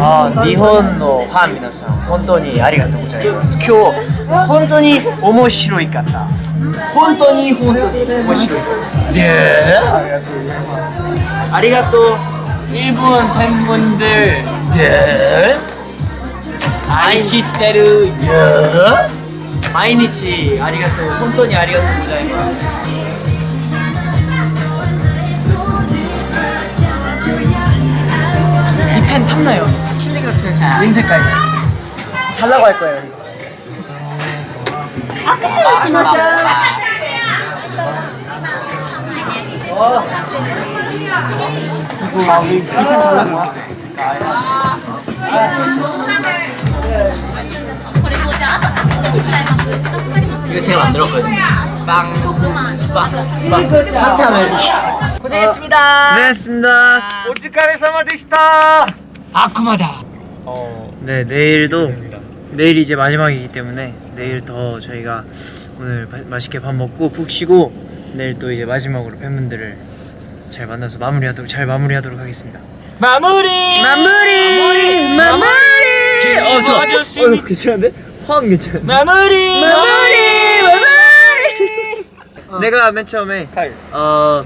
あ日本のファン皆さん本当にありがとうございます。今日本当に面白い方。本当に本当に面白い方。でありがとう。日本天文でで愛してる。毎日ありがとう。本当にありがとうございます。 탐나요? 킬리그래피 링 색깔. 달라고 할 거예요 아크시를 신었죠 이거. 우리 이렇게 달라고 이거 제가 만들었거든요. 빵. 빵빵. 한참 해주시 고생했습니다. 고생했습니다. 오즈카레 사마 되시다 아쿠마다 어, 네 내일도 내일이 이제 마지막이기 때문에 내일 더 저희가 오늘 바- 맛있게 밥 먹고 푹 쉬고 내일 또 이제 마지막으로 팬분들을 잘 만나서 마무리하도록 잘 마무리하도록 하겠습니다. 마무리 마무리 마무리. 어 좋아. 아저씨. 어, 괜찮은데? 화음 괜찮은데? 마무리 마무리 마무리. 내가 맨 처음에 어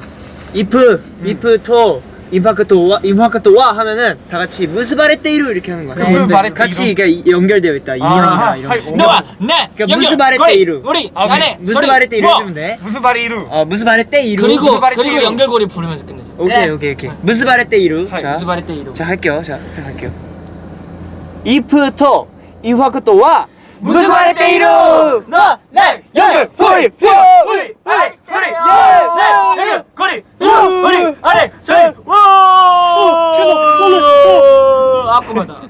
if if to 임파크트 와 임파크트 와 하면은 다 같이 무스바레테이루 이렇게 하는 거야. 무스바레테이루? 같이 그러니까 연결되어 있다 인연이다 이런 거. 너와 내 그러니까 무스바레테이루. 고리, 우리 아, 안에 무스바레테이루 뭐? 해주면 돼. 무슨 말이 이루? 어 무스바레테이루. 그리고. 그리고 연결고리 부르면서 끝내자 오케이 오케이 오케이. 무스바레테이루. 자, 무스바레테이루 자 할게요. 자, 자 할게요. if to 임파크트 와 무스바레테이루. 너내 연결 고리 우리 우리 우리 연결 고리 우리